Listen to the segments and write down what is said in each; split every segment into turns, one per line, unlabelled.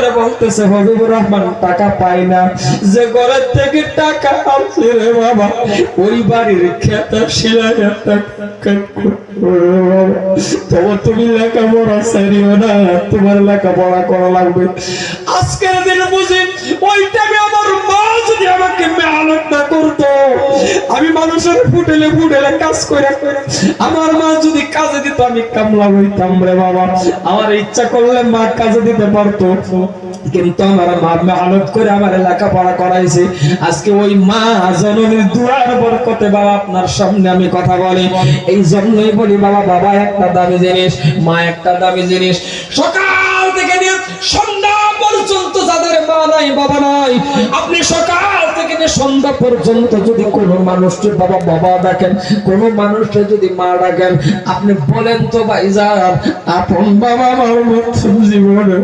করে বলতেছে, হবিবুর রহমান, টাকা পায় না। যে ঘরের থেকে টাকা আসছে রে বাবা, ওই বাড়ির খেতা শিলায় তবে তুমি করা লাগবে। আজকের দিন বুঝি ওই টাইমে আমার মা যদি আমাকে করতো, আমি মানুষের ফুটেলে ফুটেলে কাজ করে আমার মা যদি কাজে দিত, আমি কামলা হইতাম রে বাবা। আমার ইচ্ছা করলে মা কাজে দিতে পারতো। কিন্তু আমার মা করে আমার লেখাপড়া করাইছে। আজকে ওই মা জননীর দুয়ার বরকতে বাবা আপনার সামনে আমি কথা বলি। এই জন্যই বলি বাবা বাবা একটা দামি জিনিস, মা একটা দামি জিনিস। সকাল সন্ধ্যা পর্যন্ত যাদের মা নাই, বাবা নাই, আপনি সকাল থেকে সন্ধ্যা পর্যন্ত যদি কোনো মানুষকে বাবা বাবা ডাকেন, কোনো মানুষকে যদি মা ডাকেন, আপনি বলেন তো ভাই যান, আপন বাবা আমার মতন জীবনে?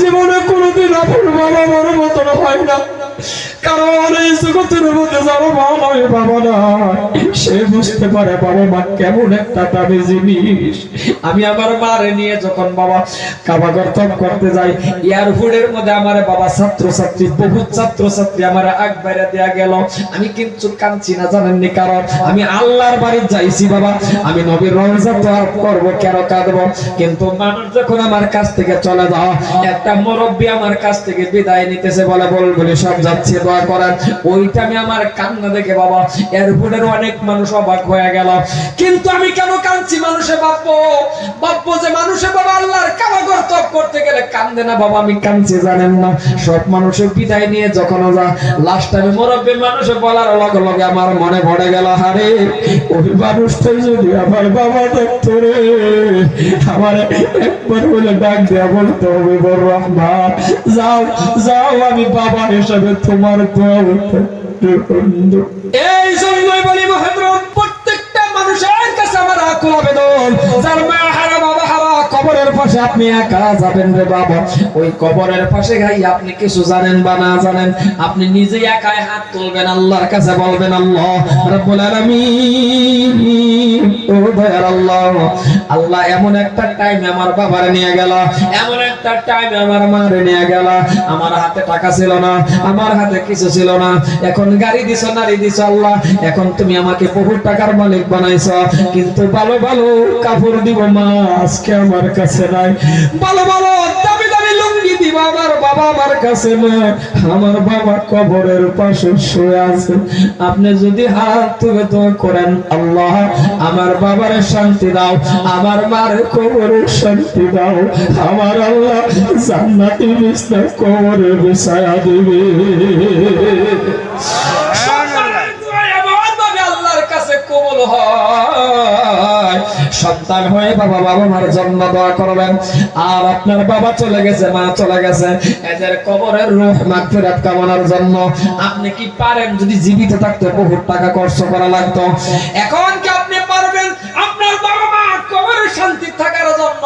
জীবনে কোনোদিন আপন বাবা আমার মতন হয় না কারণ এই জগতের মধ্যে বাবা সে বুঝতে পারে বাবা মা কেমন একটা জিনিস। আমি আমার মারে নিয়ে যখন বাবা কাবা গর্তন করতে যাই মধ্যে আমার বাবা বহু আমার আগ বাইরে গেল। আমি কিন্তু কাঁদছি না জানেননি কারণ আমি আল্লাহর বাড়ি যাইছি বাবা। আমি নবীর রমজা তো করব, কেন কাঁদবো? কিন্তু মানুষ যখন আমার কাছ থেকে চলে যাও একটা মুরব্বী আমার কাছ থেকে বিদায় নিতেছে বলে বল বলে সব যাচ্ছে, দোয়া করার ওইটা আমি আমার কান্না দেখে বাবা এয়ারপোর্টের অনেক মানুষ অবাক হয়ে গেল। কিন্তু আমি কেন কাঁদছি মানুষে বাপ্পো বাপ্পো যে মানুষে বাবা আল্লাহর কাবাগর তপ করতে গেলে কান্দে না বাবা, আমি কাঁদছি, জানেন না। সব মানুষের বিদায় নিয়ে যখন যা লাস্ট আমি মুরব্বী মানুষে বলার লগে লগে আমার মনে পড়ে গেল হারে ওই মানুষটাই যদি আমার বাবা দেখতো রে, আমার একবার বলে ডাক দেয়া বলতে হবে বড় রহমান। যাও যাও, আমি বাবা হিসাবে তোমার এই জন্যই বলি মহেন্দ্র প্রত্যেকটা মানুষের কাছে আমার আকুল আবেদন। যার মা পাশে আপনি একা যাবেন রে বাবা। ওই কবরের পাশে গাই, আপনি কিছু জানেন বা না জানেন? আপনি নিজে একাই হাত তুলবেন, আল্লাহর কাছে বলবেন, আল্লাহ রাব্বুল আলামিন, ও দয়ার আল্লাহ আল্লাহ এমন একটা টাইম আমার বাবারে নিয়ে গেল, এমন একটা টাইম আমার মারে নিয়ে গেল। আমার হাতে টাকা ছিল না, আমার হাতে কিছু ছিল না। এখন গাড়ি দিছ, নারী দিছ, আল্লাহ, এখন তুমি আমাকে বহু টাকার মালিক বানাইছ। কিন্তু ভালো ভালো কাপড় দিব মা, আজকে আমার কাছে আমার বাবা কবরের পাশে শুয়ে আছে। আপনি যদি হাত তুলে তুমি করেন, আল্লাহ, আমার বাবার শান্তি দাও, আমার মার কবরের শান্তি দাও। আমার আল্লাহ জান্নাতি বিছনা কবরে বিছায়া দিবে। আল্লাহর কাছে কবুল হয়। সন্তান হয়ে বাবা বাবা মার জন্ম দোয়া করবেন। আর আপনার বাবা চলে গেছে, মা চলে গেছে। এদের কবরের রূহ মাগফিরাত কামনার জন্য আপনি কি পারেন? যদি জীবিত থাকতে বহুত টাকা খরচ করা লাগতো। এখন কি আপনি পারবেন আপনার বাবা মা কবরের শান্তি থাকার জন্য।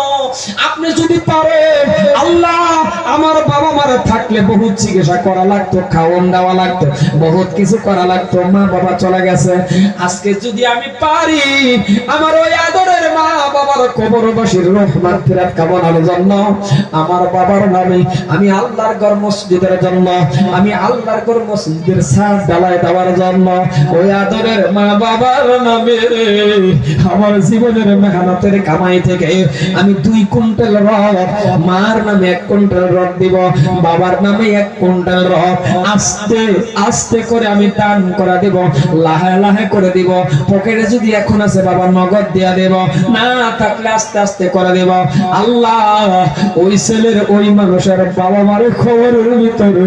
আপনি যদি পারেন, আল্লাহ আমার বাবা মার থাকলে বহুত চিকিৎসা করা লাগতো খাওয়ান দেওয়া লাগতো, বহুত কিছু করা লাগতো, মা বাবা চলে গেছে। আজকে যদি আমি পারি, আমার ওই আদরের মা বাবার কবর বসির রহমান ফিরাত কামনার জন্য, আমার বাবার নামে আমি আল্লাহর ঘর মসজিদের জন্য, আমি আল্লাহর ঘর মসজিদের সাজ ডালায় দেওয়ার জন্য, ওই আদরের মা বাবার নামে আমার জীবনের মেহনতের কামাই থেকে আমি দুই কুইন্টাল রড মার নামে এক কুইন্টাল রড দিব, বাবার নামে এক কুইন্টাল রড আস্তে আস্তে করে আমি দান করে দিব, লাহে লাহে করে দিব। পকেটে যদি এখন আছে বাবা নগদ দিয়া দেব, না থাকলে আস্তে আস্তে করে দেব। আল্লাহ, ওই ছেলের, ওই মানুষের বাবা মারে খবরের ভিতরে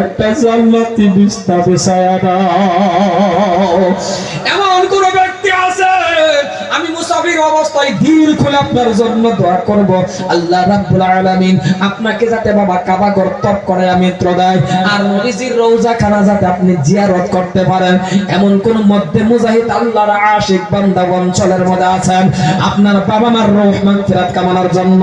একটা জান্নাতি বিস্তা বিছায়া দাও। এমন মুসাফির অবস্থায় দিল খুলে আপনার জন্য দোয়া করব। আল্লাহ রাব্বুল আলামিন আপনাকে যাতে বাবা কাবা ঘর তপ করে আমি দেয় আর নবীজির রওজা খানা যাতে আপনি জিয়ারত করতে পারেন। এমন কোন মধ্যে মুজাহিদ আল্লাহর আশিক বান্দা অঞ্চলের মধ্যে আছেন, আপনার বাবা মার রহমান ফিরাত কামানোর জন্য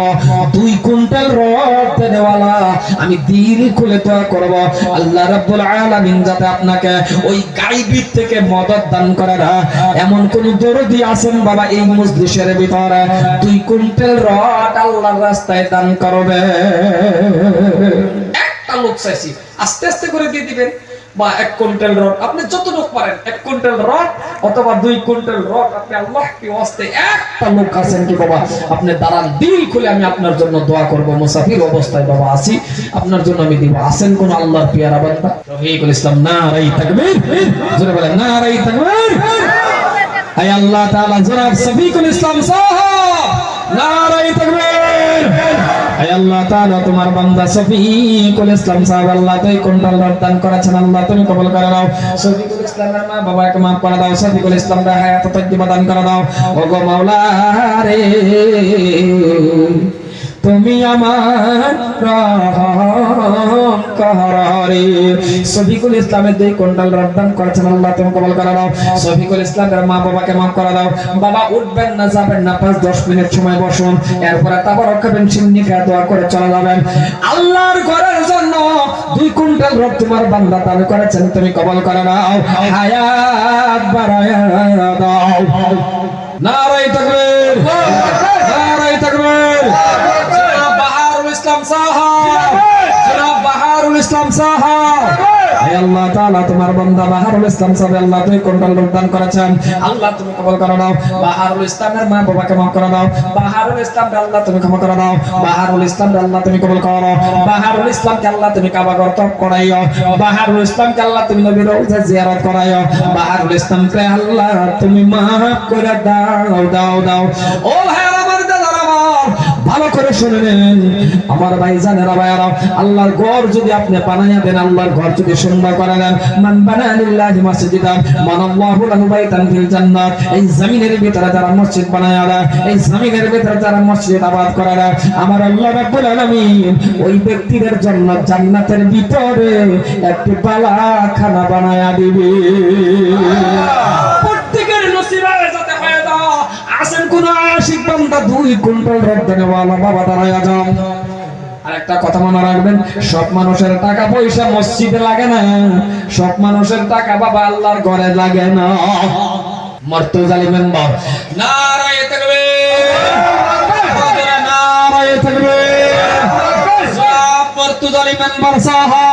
দুই কুইন্টাল রড দেওয়ালা, আমি দিল খুলে দোয়া করব। আল্লাহ রাব্বুল আলামিন যাতে আপনাকে ওই গাইবির থেকে মদত দান করে না। এমন কোন দরদি আছেন বাবা এই মজলিসের ভিতরে দুই কুইন্টাল রড আল্লাহর রাস্তায় দান করবে। একটা লোক চাইছি, আস্তে আস্তে করে দিয়ে দিবেন। বা এক কুইন্টাল রড, আপনি পারেন, এক কুইন্টাল রড অথবা দুই কুইন্টাল রড, আপনি আল্লাহ কি ওয়াস্তে একটা লোক আছেন কি বাবা? আপনি দাঁড়ান, দিল খুলে আমি আপনার জন্য দোয়া করব। মুসাফির অবস্থায় বাবা আছি, আপনার জন্য আমি দিব। আছেন কোন আল্লাহর পিয়ারা বান্দা? রফিকুল ইসলাম, নারাই তাকবীর। জোরে বলেন, নারাই তাকবীর। আয় আল্লাহ তাআলা, জনাব সফিকুল ইসলাম সাহেব, নারায়ে তাকবীর। আয় আল্লাহ তাআলা, তোমার বান্দা সফিকুল ইসলাম সাহেব, আল্লাহ তুই কোনটাল দান করেছেন, আল্লাহ তুমি কবুল করে নাও। সফিকুল ইসলামের মা বাবাকে মাফ করে দাও সফিকুল ইসলাম রে হায়াত তৈয়বা দান করে দাও। ওগো মাওলা রে তুমি আমার রহম কররে সফিকুল ইসলামের দুই কুইন্টাল রদ্দান করেছেন আল্লাহ, তুমি কবল করে দাও সফিকুল ইসলামের মা বাবাকে মাফ করে দাও। বাবা, উঠবেন না, যাবেন না, পাঁচ, দশ মিনিট সময় বসুন। এরপরে তারপর খাবেন সিন্নি খেয়ে দোয়া করে চলে যাবেন। আল্লাহর ঘরের জন্য দুই কুইন্টাল রদ তোমার বান্দা দান করেছেন, তুমি কবল করে দাও হায়াত বাড়ায়া দাও। নারাই তাকবীর নারাই তাকবীর জনাব বাহারুল ইসলাম সাহাব জনাব বাহারুল ইসলাম সাহাব হে আল্লাহ তাআলা, তোমার বান্দা বাহারুল ইসলাম সাহেব, আল্লাহ তুমি কোনটাল দান করেছেন। আল্লাহ তুমি কবুল করে দাও বাহারুল ইসলামের মা বাবাকে মাফ করে দাও বাহারুল ইসলাম আল্লাহ তুমি ক্ষমা করে দাও বাহারুল ইসলাম আল্লাহ তুমি কবুল করো। বাহারুল ইসলামকে আল্লাহ তুমি কাবা ঘর তপ করাইও। বাহারুল ইসলামকে আল্লাহ তুমি নবীর রওজা জিয়ারত করাইও। বাহারুল ইসলামকে আল্লাহ, তুমি মাফ করে দাও দাও দাও। ও আমার ভালো করে শুনে নেন। আমার ভাই জানেরা ভাইয়ারা, আল্লাহর ঘর যদি আপনি বানাইয়া দেন, আল্লাহর ঘর যদি সুন্দর করে দেন মান বানা লিল্লাহি মাসজিদান মান আল্লাহু লাহু বাইতান ফিল জান্নাত, এই জমিনের ভিতরে যারা মসজিদ বানায়া দেয়, এই জমিনের ভিতরে যারা মসজিদ আবাদ করে দেয়, আমার আল্লাহ রাব্বুল আলামিন ওই ব্যক্তিদের জন্য জান্নাতের ভিতরে একটি বালাখানা বানায়া দিবে। প্রত্যেকের নসিবে আসেন কোন আশিক বান্দা দুই কুইন্টাল রপ্তানি ওয়ালা বাবা দাঁড়ায়া যাও আর একটা কথা মনে রাখবেন, সব মানুষের টাকা পয়সা মসজিদে লাগে না। সব মানুষের টাকা বাবা আল্লাহর ঘরে লাগে না। মর্ত জালিমেন বাপ নারায়ে তাকবীর নারায়ে তাকবীর সব মর্ত জালিমেন বারসাহা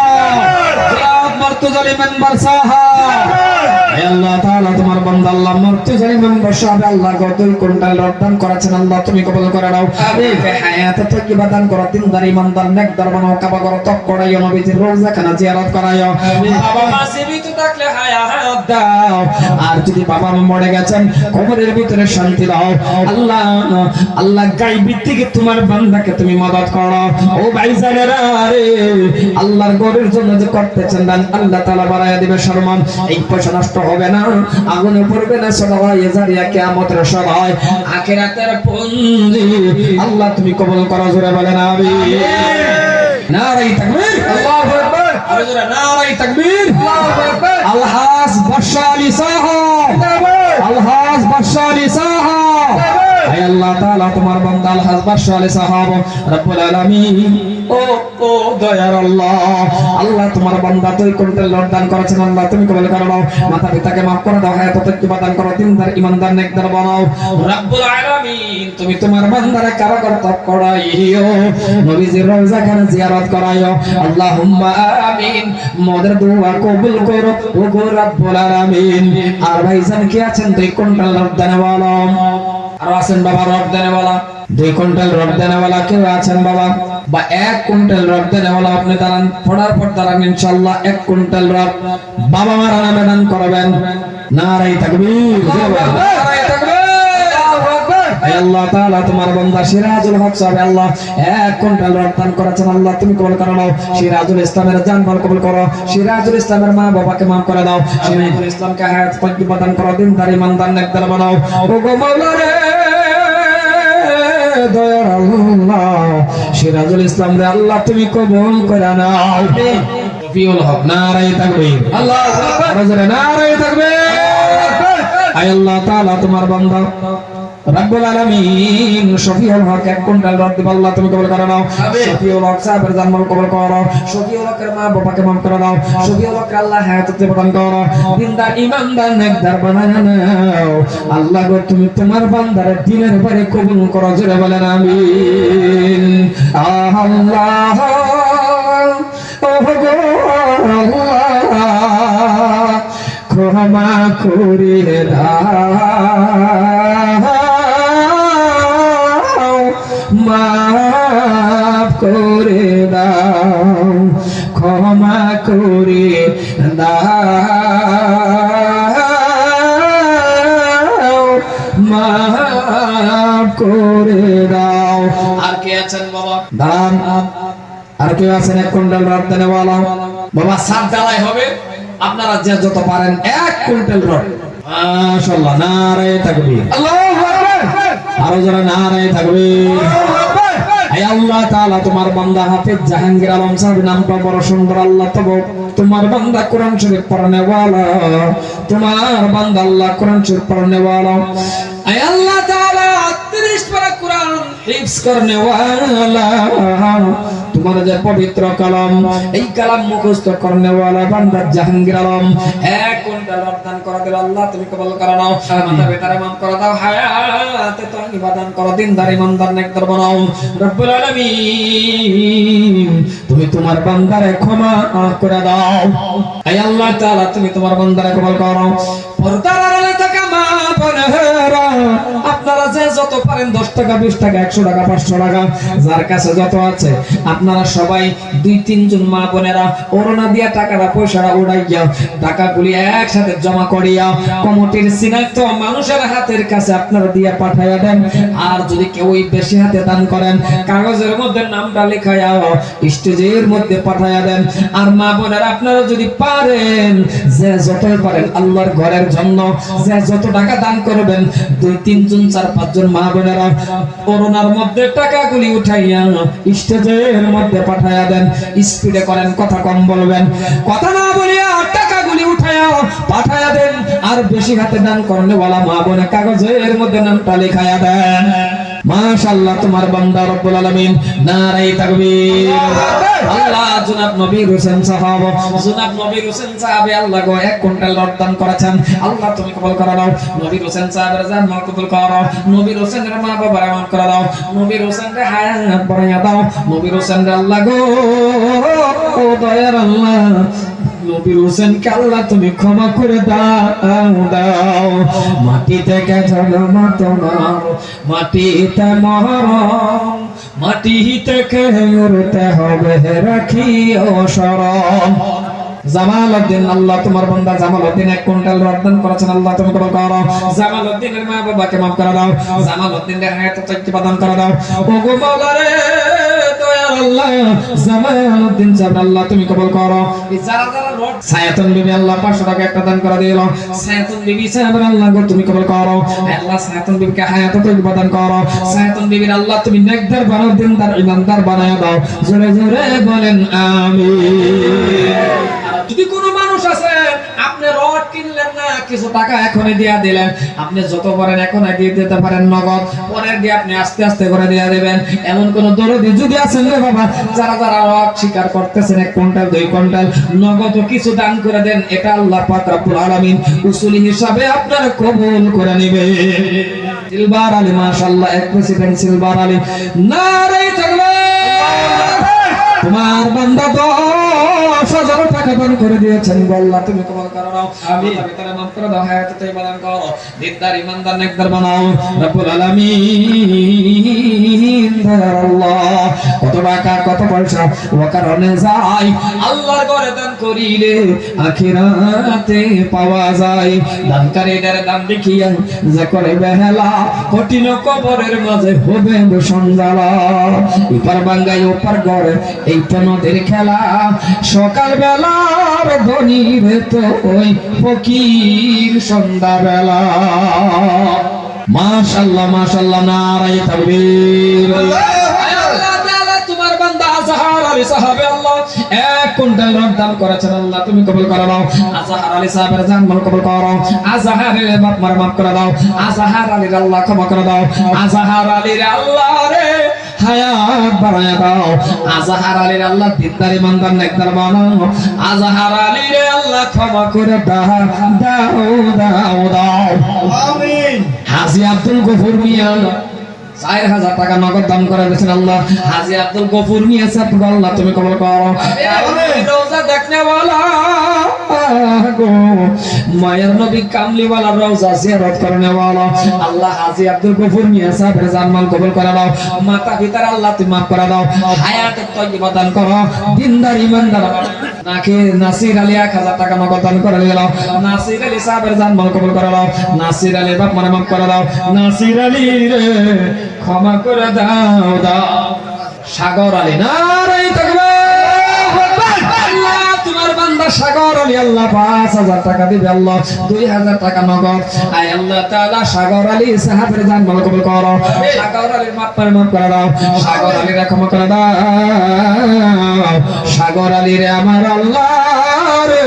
সব মর্ত জালিমেন বারসাহা হে আল্লাহ তাআলা তোমার বান্দা আল্লাহ মরতে জানি মেম্বার সাহেব আল্লাহ গতই কোনটাল রদ্দান করেছেন আল্লাহ তুমি কবুল করে নাও। আমিন হায়াত তাকিবা দান করো দিনদার ইমানদার নেকদার বানাও কাবা করো তক করাইও নবীজির রোজা খানা জিয়ারত করাইও। বাবা মা জীবিত থাকলে হায়াত দাও। আর যদি বাবা মা মরে গেছেন কবরের ভিতরে শান্তি দাও। আল্লাহ আল্লাহ গাইবি থেকে তোমার বান্দাকে তুমি মদত করো। ও ভাইজানেরা রে আল্লাহর ঘরের জন্য যে করতেছেন দান আল্লাহ তাআলা বাড়ায়া দিবে সম্মান এই পয়সা নষ্ট হবে না। আগুনে পড়বে না সবাই জারিয়া কিয়ামতের সবাই আখিরাতের পঞ্জি আল্লাহ তুমি কবুল করো জোরে বলেন আমিন। নারাই তাকবীর। আল্লাহু আকবার। আরে জোরে নারাই তাকবীর। আল্লাহু আকবার। আলহাজ বাদশা আলী সাহাব আলহাজ বাদশা আলী সাহাব হে আল্লাহ তাআলা, তোমার বান্দা আলহাজ বাদশা আলী সাহাব রব্বুল আলামিন। ও ও দয়ার আল্লাহ আল্লাহ তোমার বান্দা তুই কোনটা লড়দান করেছেন, আল্লাহ তুমি কবুল করে নাও। মাতা পিতাকে maaf করে দাও হায়াত তত্ত্ব দান করো, দিনদার ইমানদার নেকদার বানাও। রব্বুল আলামিন, তুমি তোমার বান্দারে তপ করাইও, নবীজির রওজা খানা জিয়ারত করাইও। আল্লাহুম্মা আমিন, মোদের দোয়া কবুল করো। ও গো রব্বুল আলামিন, আর ভাইজান কি আছেন? তুই কোনটা লড়দানে বলো আর আছেন বাবা রড বলা দুই কুইন্টাল রড বলা কেউ আছেন বাবা? বা এক কুইন্টাল রড বলা আপনি দাঁড়ান। পড়ার পর দাঁড়ান ইনশাল্লাহ এক কুইন্টাল রপ বাবা মারা নামে দান করবেন। নারাই হে আল্লাহ তাআলা তোমার বান্দা সিরাজুল হক সাহেব আল্লাহ এক কুইন্টাল রপ্তান করেছেন। আল্লাহ তুমি কবুল করে নাও। সিরাজুল ইসলামের জানমাল কবুল করো। সিরাজুল ইসলামের মা বাবাকে maaf করে দাও। সিরাজুল ইসলামকে হায়াত তজ্জিবা দান করো। দিনদার ইমানদার নেকদার বানাও। মাওলা রে দয়ার আল্লাহ। সিরাজুল ইসলাম রে আল্লাহ তুমি কবুল করে নাও। রফিউল হক নারায়ে তাকবীর। আল্লাহু আকবার। নারায়ে তাকবীর। আয় আল্লাহ তাআলা তোমার বান্দা। রাব্বুল আলামিন শফিউল হক এক কুইন্টাল রড দিব আল্লাহ তুমি কবুল করে নাও। শফিউল হক সাহেবের জানমাল কবুল করো শফিউল হকের মা বাবাকে মাফ করে দাও শফিউল হক আল্লাহ হায়াতে প্রদান করো। দিনদার ইমানদার নেকদার বানায় নাও। আল্লাহ গো তুমি তোমার বান্দারে দিনের পরে কবুল করো জোরে বলেন আমিন। আল্লাহ। ক্ষমা দাও মাফ করে দাও ক্ষমা করে দাও মাফ করে দাও। আর কে আছেন বাবা? দান আর কেউ আছেন এক কুইন্টাল রড দেনেওয়ালা বাবা সাত ডালাই হবে। আপনারা যে যত পারেন এক কুইন্টাল রড। মাশাআল্লাহ নারে তাকবীর। আল্লাহু আকবার। আরও যারা নারে তাকবীর। আয় আল্লাহ তাআলা, তোমার বান্দা হাফেজ জাহাঙ্গীর আলম সাহেব নামটা বড় সুন্দর, আল্লাহ তব তোমার বান্দা কোরআন শরীফ পড়ানে তোমার বান্দা আল্লাহ কোরআন শরীফ পড়ানে ওয়ালা আল্লাহ তাআলা 30 পারা কোরআন হিফজ তোমার যে পবিত্র কালাম এই কালাম মুখস্থ করনে ওয়ালা বান্দা জাহাঙ্গীর আলম। এক কুইন্টাল রপ্তান করে দিল আল্লাহ তুমি কবুল করে নাও। করে দাও হায়াতে তো ইবাদত করো দিনদার ইমানদার নেকদার বানাও রব্বুল আলামিন তুমি তোমার বান্দারে ক্ষমা করে দাও। এই আল্লাহ তাআলা তুমি তোমার বান্দারে কবুল করো। পর্দার পারেন 10 টাকা 20 টাকা 100 টাকা 500 টাকা, যার কাছে যত আছে। আপনারা সবাই দুই, তিনজন মা বোনেরা ওরনা দিয়া টাকাটা, পয়সাটা উড়াইয়া টাকাগুলি একসাথে জমা করিয়া কমিটির সিনাক্ত মানুষের হাতের কাছে আপনারা দিয়া পাঠাইয়া দেন। আর যদি কেউ বেশি হাতে দান করেন, কাগজের মধ্যে নামটা লেখাইয়া স্টেজের মধ্যে পাঠাইয়া দেন। আর মা বোনেরা আপনারা যদি পারেন, যে যতই পারেন, আল্লাহর ঘরের জন্য যে যত টাকা দান করবেন, দুই, তিনজন, চার, পাঁচজন মা বোনেরা করোনার মধ্যে টাকাগুলি উঠাইয়া স্টেজের মধ্যে পাঠাইয়া দেন। স্পিডে করেন, কথা কম বলবেন। কথা না বলিয়া টাকাগুলি উঠাইয়া পাঠাইয়া দেন। আর বেশি হাতে দান করলে বলা মা বোনে কাগজের মধ্যে নামটা লেখাইয়া দেন। মাশাআল্লাহ, তোমার বান্দা রব্বুল আলামিন। নারাই তাকবীর। আল্লাহ, জনাব নবী হোসেন সাহাব। জনাব নবী হোসেন সাহাব আল্লাহ গো, এক কুইন্টাল রড দান করেছেন। আল্লাহ, তুমি কবুল করে দাও নবী হোসেন সাহাবের জান মাল কবুল করো নবী হোসেনের মা বাবার মাফ করে দাও নবী হোসেনের হায়াত বাড়াইয়া দাও। নবী হোসেনের আল্লাহ গো ও দয়ার আল্লাহ। নবীর হোসেনকে আল্লাহ তুমি ক্ষমা করে দাও দাও। মাটি থেকে মাটিতে মরম মাটি থেকে হবে রাখি ও জামালউদ্দিন, আল্লাহ এক আল্লাহ তুমি মা বাবাকে মাফ করে দাও। জামালউদ্দিনের হায়াত তৈরি প্রদান করে দাও। ও মাওলা রে দয়ার আল্লাহ আল্লাহ আল্লাহ 500 টাকা একটা দান করে দিল। সায়াতুন বিবি সাহেব আল্লাহ গো তুমি দাও। বলেন কোনো আছে, আপনি কিছু টাকা এখনই দিয়া দিলেন। আপনি যত পারেন এখনই দিয়ে দিতে পারেন নগদ। পরের দিয়ে আপনি আস্তে আস্তে করে দিয়ে দেবেন। এমন কোন দরদি যদি আছেন রে বাবা, যারা যারা রড স্বীকার করতেছেন এক কুইন্টাল, দুই কুইন্টাল নগদ কিছু দান করে দেন, এটা আল্লাহ পাক রব্বুল আলামিন উসুলি হিসাবে আপনার কবুল করে নেবে। সিলভার আলী, মাশাআল্লাহ, এক প্রেসিডেন্ট সিলভার আলী। নারে তোমার বান্দা দশ দান করে দিয়েছেন আল্লাহ তুমি কবল করো নাও আমি। ভিতরে মাফ করে দাও হায়াত তাই বাদান করো। দিনদার ইমানদার নেকদার বানাও। রব্বুল আলামিন দয়ার আল্লাহ। কত টাকা কত পয়সা ও কারণে যায় আল্লাহর ঘরে দান করিলে আখিরাতে পাওয়া যায়। দানকারীদের দান দেখিয়া যে করে বেহেলা কঠিন কবরের মাঝে হবে সঞ্জালা ইপার বাঙ্গাই ওপার ঘরে এই তো নদীর খেলা। সকাল বেলার ধনির তো ওই ফকির সন্ধ্যা বেলা মাশাল্লাহ মাশাল্লাহ নারাই তাকবীর। তোমার বান্দা আজহার আলী সাহাবে আল্লাহ, এক কুইন্টাল রড দান করেছেন আল্লাহ, তুমি কবুল করে দাও আজহার আলী সাহাবের জান মাল কবুল করো। আজহারের বাপ মার মাফ করে দাও। আজহার আলীর আল্লাহ ক্ষমা করে দাও। আজহার আলীর আল্লাহ রে হায়াত বাড়ায়া দাও। আজহার আলীর আল্লাহ দিনদার ইমানদার নেকদার বানাও। আজহার আলীর আল্লাহ ক্ষমা করে দাও দাও দাও দাও।
আমিন।
হাজি আব্দুল গফুর মিয়া চার হাজার টাকা নগদ দান করে দিয়েছেন আল্লাহ। হাজি আব্দুল গফুর মিয়া আল্লাহ তুমি কবল করো। वाला গো। মায়ের নবী কামলিওয়ালা রোজা জিয়ারত করনে वाला আল্লাহ হাজি আব্দুল গফুর মিয়া সাহেবের জানমাল কবুল করে দাও মাতা পিতার আল্লাহ তুমি মাফ করে দাও। হায়াতে তয়্যিবা দান করো। দিনদার ইমানদার নাকি নাসির আলী এক হাজার টাকা নগদ দান করে দিলাম নাসির আলী সাহেবের জানমাল কবুল করে দাও নাসির আলী বাপ মানে মাফ করে দাও। নাসির আলী রে, ক্ষমা করে দাও দাও। সাগর আলী তোমার বান্দা সাগর আলী আল্লাহ পাঁচ হাজার টাকা দিবে আল্লাহ, দুই হাজার টাকা নগদ। আয় আল্লাহ তাআলা সাগর আলী সাহাবের জান মাল কবুল করো। সাগর আলীর মাপ করে মাফ করে দাও। সাগর আলীর ক্ষমা করে দাও। সাগর আলী রে আমার আল্লাহ রে,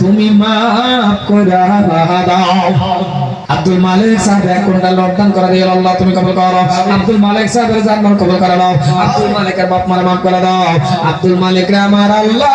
তুমি মাফ করে দাও। আব্দুল মালিক সাহেব এক কুইন্টাল রপ্তান করে দিয়ে আল্লাহ, তুমি কবুল করো। আব্দুল মালিক সাহেবের জানমাল কবুল করে দাও। আব্দুল মালিকের বাপ মারে মাফ করে দাও। আব্দুল মালিক আমার আল্লাহ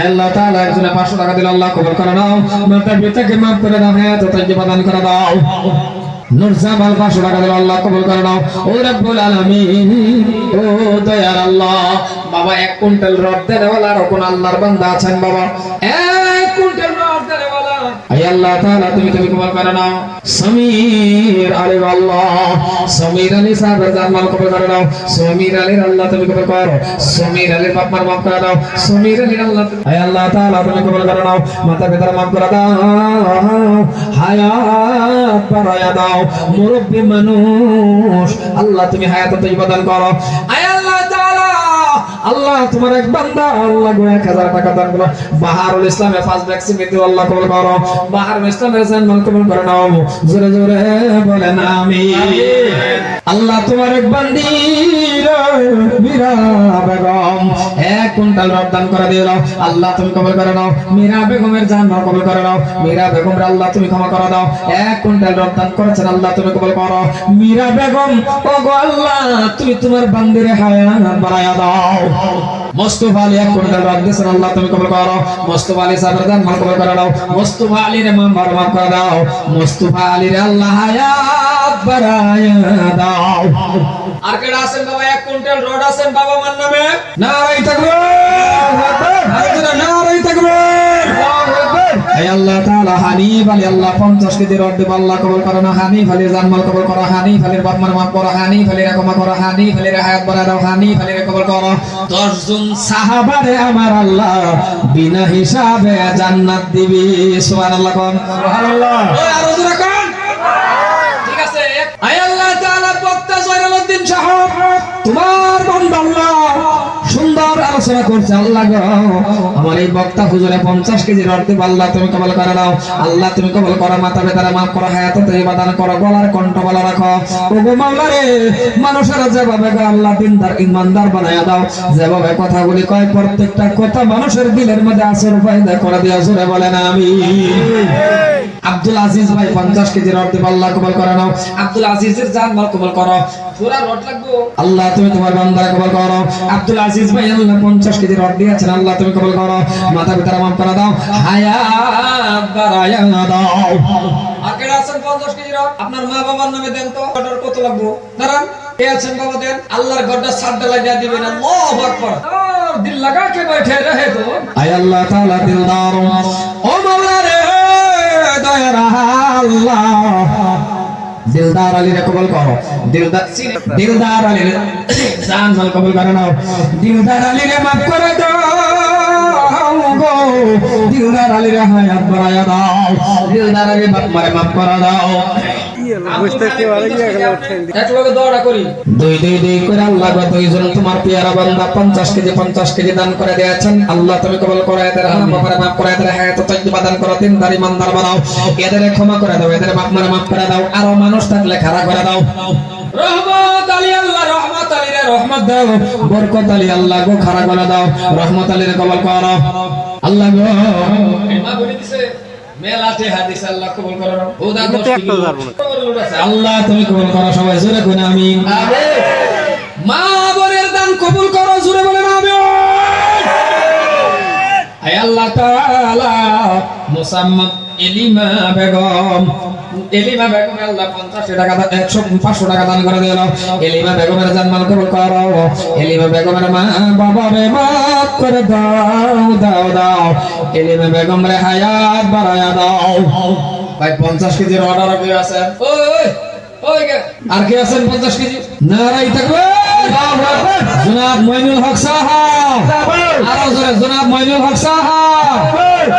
আল্লাহ তাআলা একজনে 500 টাকা দিল আল্লাহ, কবুল করে দাও মাতা পিতাকে মাফ করে দাও হায়াত তাজ্জিবা দান করে দাও। নুরজামাল পাঁচশো টাকা দিল আল্লাহ, কবুল করে নাও। ও রব্বুল আলামিন, ও দয়ার আল্লাহ, বাবা, এক কুইন্টাল রড দেওয়াল আর কোন আল্লাহর বান্দা আছেন, বাবা এক কুইন্টাল রড দেওয়ালা মুরব্বী মানুষ আল্লাহ তুমি হায়াত করো। আয় আল্লাহ তাআলা আল্লাহ তোমার এক বান্দা, আল্লাহ এক হাজার টাকা দান করো। বাহারুল ইসলামে ফার্স্ট ভ্যাকসিন দিতে আল্লাহ কবুল করো। বাহারুল ইসলামের জান্নাত কবুল করে নাও। জোরে জোরে বলেন আমিন। আল্লাহ তোমার এক বান্দি মীরা বেগম, এক কুইন্টাল রপ্তান করে দিল আল্লাহ তুমি কবুল করে নাও। মীরা বেগমের জান্নাত কবুল করে নাও। মীরা বেগম আল্লাহ তুমি ক্ষমা করে দাও। এক কুইন্টাল রপ্তান করেছেন, আল্লাহ তুমি কবুল করো। মীরা বেগম ও গো আল্লাহ, তুমি তোমার বান্দিরে হায়াত বাড়ায়া দাও। মোস্তফা আলী এক কুইন্টাল রড দিয়েছেন। আল্লাহ তুমি কবুল করো। মোস্তফা আলী সাহেবের জান্নাত কবুল করে দাও মোস্তফা আলীর বারো মাফ করে দাও। মোস্তফা আলীর আল্লাহ দাও। আর কেডা আছেন বাবা? এক কুইন্টাল রড আছেন বাবা মার নামে? নারাই থাকবে। নারাই থাকবে। এই আল্লাহ তাআলা হানিফ আলী আল্লাহ 50 কেজি রড দেব আল্লাহ কবুল করো না হানিফ আলীর জানমাল কবুল করো হানিফ আলীর বাপ মার মাফ করো হানিফ আলীর ক্ষমা করো হানিফ আলীর হায়াত বাড়া দাও হানিফ আলীর কবুল করো। 10 জন সাহাবারে আমার আল্লাহ বিনা হিসাবে জান্নাত দিবি সুবহানাল্লাহ কোন।
সুবহানাল্লাহ।
ওই আরও জোরে কোন। ঠিক আছে আয় আল্লাহ তাআলা বক্তা জয়নালউদ্দিন সাহেব তোমার করছে আল্লাহ আমার এই বক্তা হুজুরে 50 কেজি রড আল্লাহ তুমি কবল করে দাও আল্লাহ তুমি কবল করো বেতারা মাফ করো করো, গলার কণ্ঠ রাখো। যেভাবে আল্লাহ দিনদার ইমানদার দাও, যেভাবে কথাগুলি কয়, প্রত্যেকটা কথা মানুষের দিলের মধ্যে আসর ফায়দা করে দিয়া জোরে বলেন আমি আব্দুল আজিজ ভাই 50 কেজি রড দিব আল্লাহ কবুল করে নাও। আব্দুল আজিজের জান মাল কবুল করো। আল্লাহ তুমি তোমার বান্দা কবুল করো। আব্দুল আজিজ ভাই, আল্লাহ 50 কেজি রড দিয়েছেন আল্লাহ তুমি কবুল করো মাথা পিতার মাফ করে দাও হায়াত বাড়ায়া দাও আর কেডা আছেন 50 কেজি রড আপনার মা বাবার নামে দেন তো অর্ডার কত লাগবো দাঁড়ান কে আছেন বাবা দেন আল্লাহর গড্ডা সাড্ডা লাগিয়ে দিবেন আল্লাহু আকবার আর দিল লাগা কে बैठे रहे तो আয় আল্লাহ তাআলা দিলদার ও মাওলা রে দয়ার আল্লাহ দিলদার আলীর কবল করো দিলদার দিলদার আলীর জান মাল কবল করে নাও। দিলদার আলীর মাফ করে দাও গো। দিলদার আলীর হায়াত বাড়ায়া দাও। দিলদার আলীর বাপ মারে মাফ করে দাও।
এক লগে দৌড়া করি।
দুই দুই দুই করে আল্লাহ দুইজন তোমার পেয়ারা বান্দা পঞ্চাশ কেজি পঞ্চাশ কেজি দান করে দিয়েছেন। আল্লাহ তুমি কবল করে এদের হাত বাপারে মাফ করে এদের হায়াত তৈবা দান করো। তিন দারি মান্দার বানাও। এদের ক্ষমা করে দাও এদের মারে মাফ করে দাও। আরও মানুষ থাকলে খাড়া করে দাও।
রহমত আলী আল্লাহ রহমত আলী রে রহমত
রহমত দাও। বরকত আলী আল্লাহ গো খাড়া করে দাও। রহমত কবল করো। আল্লাহ গো।
মা বলে দিছে মেলাতে হাদিস আল্লাহ কবুল করো। ও দা দশ কিলো
আল্লাহ তুমি কবুল করো সবাই জোরে কোন আমি
মা বোনের দান কবুল করো জুড়ে বলেন আমি আয় আল্লাহ তাআলা মুসাম্মদ এলিমা বেগম এলিমা বেগম, আল্লাহ 50 টাকা দান 100 500 টাকা দান করে দিল।
এলিমা মা বাবা দাও দাও দাও। এলিমা বেগম দাও। কেজির অর্ডার
গে
আর কে আছেন পঞ্চাশ কেজি? না নারাই থাকবে। জনাব মইনুল হক সাহাব আরও জোরে, জনাব মইনুল হক সাহাব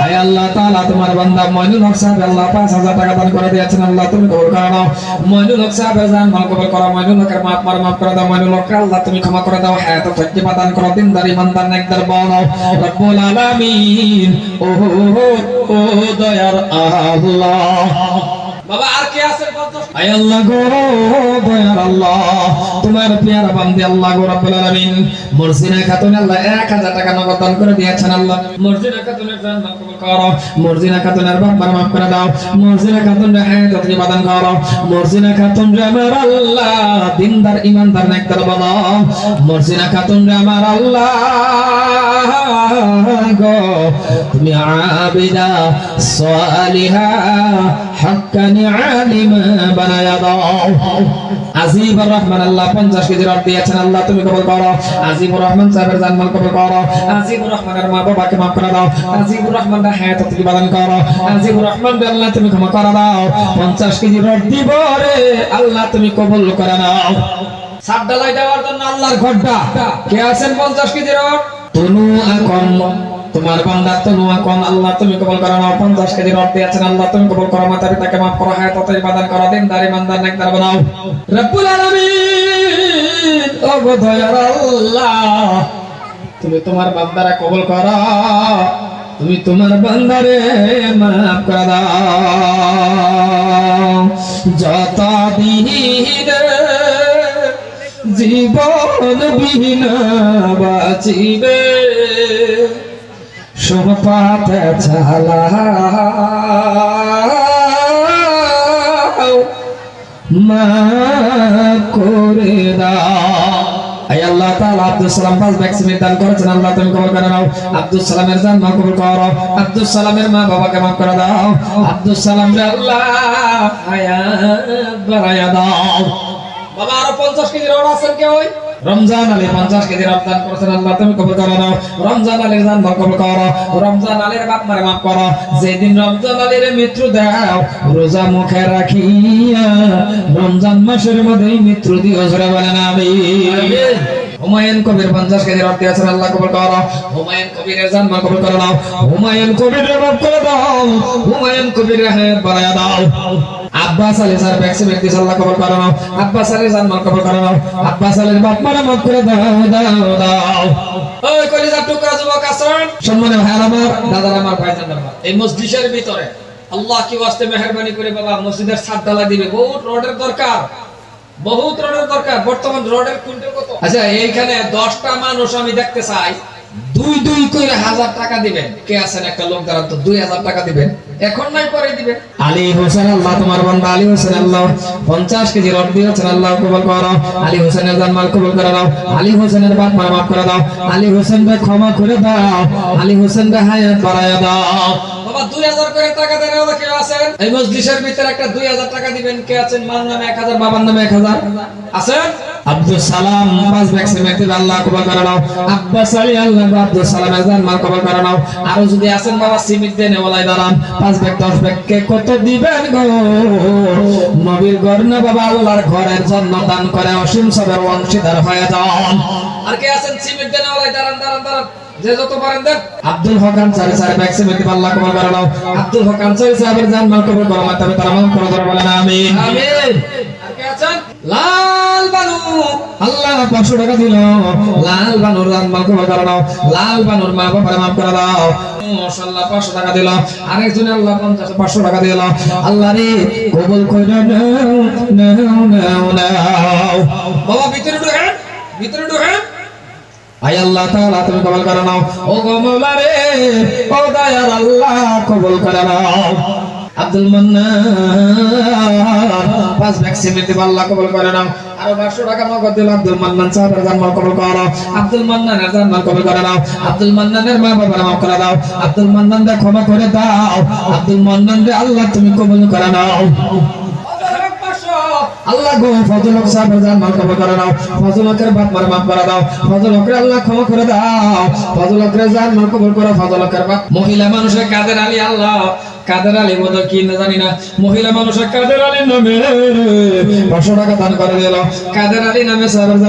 হায় আল্লাহ তাআলা, তোমার বান্দা মইনুল হক সাহেব আল্লাহ 5000 টাকা দান করে দিয়েছেন। আল্লাহ, তুমি কবুল করে নাও। মইনুল হক সাহেবের জান মাল কবুল করো। মইনুল হকের মাপ মার মাফ করে দাও। মইনুল হক আল্লাহ তুমি ক্ষমা করে দাও। হায়াত দয়ার আল্লাহ।
বাবা, আর কে আছে 50
আয় আল্লাহ গো, দয়ার আল্লাহ। তোমার পেয়ারা বান্দি আল্লাহ গো, রব্বুল আলামিন। মুরসিনা খাতুন আল্লাহ 1000 টাকা নগদ দান করে দিয়েছেন আল্লাহ।
মসজিদে খাতুনের জান কবুল করো।
করো মর্জিনা খাতুনের বাবার মাফ করে দাও। মর্জিনা খাতুন রে হায়াত তুমি বাদান করো। মর্জিনা খাতুন রে আমার আল্লাহ দিনদার ইমানদার নেকদার বানাও মর্জিনা খাতুন রে আমার আল্লাহ তুমি আবিদা হাক্কানি আলিমা বানায়া দাও। আজিবুর রহমান, আল্লাহ 50 কেজি রড তুমি কবুল করো। আজিবুর রহমান করো। আজিবুর রহমানের মা বাবাকে মাফ করে দাও। আজিবুর রহমান হায়াত তুমি বাদান করো। আজিবুর রহমান আল্লাহ তুমি ক্ষমা করে দাও। 50 কেজি রড দিব রে, আল্লাহ তুমি কবুল করে নাও।
সাত ডালাই দেওয়ার জন্য আল্লাহর ঘরটা। কে আছেন 50 কেজি রড
তনু আকন তোমার বান্দা তনু আকন আল্লাহ তুমি কবুল করো নাও 50 কেজি রড দিয়েছেন, আল্লাহ তুমি কবুল করো মাতা পিতাকে মাফ করো, হায়াত তুমি বাদান করো দিন দারি মানদার, নেকদার বানাও। রব্বুল আলামিন, ও দয়ার আল্লাহ, তুমি তোমার বান্দারা কবুল করো, তুমি তোমার বান্দারে মাফ করে দাও। যত দিন জীবন বিহীন বাঁচিবে চালা মা করে আব্দুল করে সালামের জান কবুল করো। আব্দুল সালামের মা বাবাকে মাফ করে দাও। আব্দুল আল্লাহ
বাবা আরও 50 কেজি রড আছেন কে ওই?
রমজান আলী পঞ্চাশ কেজি রমজান করেছেন, আল্লাহ তুমি কবুল করো না। রমজান আলীর জান কবুল করো। রমজান আলীর বাপ মারে মাফ করো। যেদিন রমজান আলীর মৃত্যু দাও, রোজা মুখে রাখিয়া রমজান মাসের মধ্যেই মৃত্যু দিও বলেন আমি হুমায়ুন কবির পঞ্চাশ কেজি রক্ত দিয়েছেন আল্লাহ কবুল করো। হুমায়ুন কবিরের জান মাল কবুল করে নাও। হুমায়ুন কবিরের মাফ করে দাও। হুমায়ুন কবিরের হায়াত দাও। আব্বাস আলী স্যার ব্যক্তি, আল্লাহ কবুল করে নাও। আব্বাস আলী কবুল করে নাও। আব্বাস আলীর বাপ করে দাও দাও দাও।
ওই টুকরা যুবক
আমার
আমার। এই মসজিদের ভিতরে আল্লাহ কি ওয়াস্তে মেহেরবানি করে বাবা, মসজিদের ছাদ ঢালা দিবে। বহুত রোডের দরকার। বহুত রোডের দরকার। বর্তমান রোডের কুইন্টাল কত? আচ্ছা এইখানে দশটা মানুষ আমি দেখতে চাই। দুই দুই করে হাজার টাকা দিবেন। কে আছেন? একটা লোক দাঁড়ান তো, দুই হাজার টাকা দিবেন। এখন নাই পরে দিবেন
আলী হোসেন আল্লাহ তোমার বান্দা আলী হোসেন আল্লাহ। পঞ্চাশ কেজি রড দিয়েছেন আল্লাহ কবুল করো আলী হোসেনের জানমাল কবুল করে দাও আলী হোসেনের বাপ মা মাফ করে দাও। আলী হোসেনকে ক্ষমা করে দাও। আলী হোসেনকে হায়াত বাড়ায়া দাও।
বাবা দুই হাজার করে টাকা দেন ওরা কেউ আছেন এই মসজিদের ভিতরে একটা দুই হাজার টাকা দিবেন। কে আছেন? মার নামে এক হাজার
বাবার নামে এক হাজার।
আছেন
আব্দুল সালাম পাঁচ ভ্যাকসিন ব্যক্তি আল্লাহ কবুল করে নাও। আব্বাস আলী আল্লাহ আব্দুল সালামের জানমাল কবুল করে নাও। আরও যদি আছেন বাবা, সিমিত দেন ওলাই দাঁড়ান। পাঁচ ব্যাগ, দশ ব্যাগকে কত দিবেন গো? নবীর ঘর না বাবা, আল্লাহর ঘরের জন্য দান করে, অসীম সবের অংশীদার হয়ে যান। আর কে আছেন? সিমেন্ট দেন ওলাই দাঁড়ান দাঁড়ান দাঁড়ান। আব্দুল হক আনসারি করে নাও। আব্দুল জান মাল কবুল করো মাতাবে তারা করে আর কে আছেন? বানু আল্লাহ পাঁচশো টাকা দিল। লাল বানুর মাল কবুল করে নাও লাল বানুর মা বাবার মাফ করে দাও। কবুল করে নাও ও করে আব্দুল মান্নান, পাঁচ সিমেন্ট দিব আল্লাহ কবুল করে নাও। আরও 500 টাকা নগদ দিল। আব্দুল মান্নান সাহেবের জানমাল কবুল করো আব্দুল মান্নানের জানমাল কবুল করে নাও। আব্দুল মান্নানের মা বাবার মাফ করে দাও। আল্লাহ তুমি কবুল করে নাও। আল্লাহ গো ফজল করে নাও। ফজল হকের মার করে দাও। ফজল হকের আল্লাহ ক্ষমা করে দাও। ফজল হকের জানমাল কবুল করো। ফজল মহিলা মানুষের কাদের আলী আল্লাহ। কাদের আলী বোধ কি না জানি না। মহিলা মানুষের কাদের আলী নামে? পাঁচশো টাকা দান করে দিল। কাদের আলী নামে সাহেবের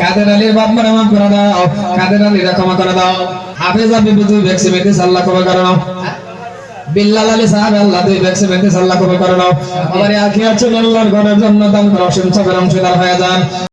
কাদের আলীর বাপ মার মাফ করে দাও। কাদের আলীর ক্ষমা করে দাও। হাফেজ করে নাও। বিল্লাল আলী সাহেব আল্লাহ করে নাও। আমার চলে আল্লাহর ঘরের জন্য দান অংশীদার হয়ে যান।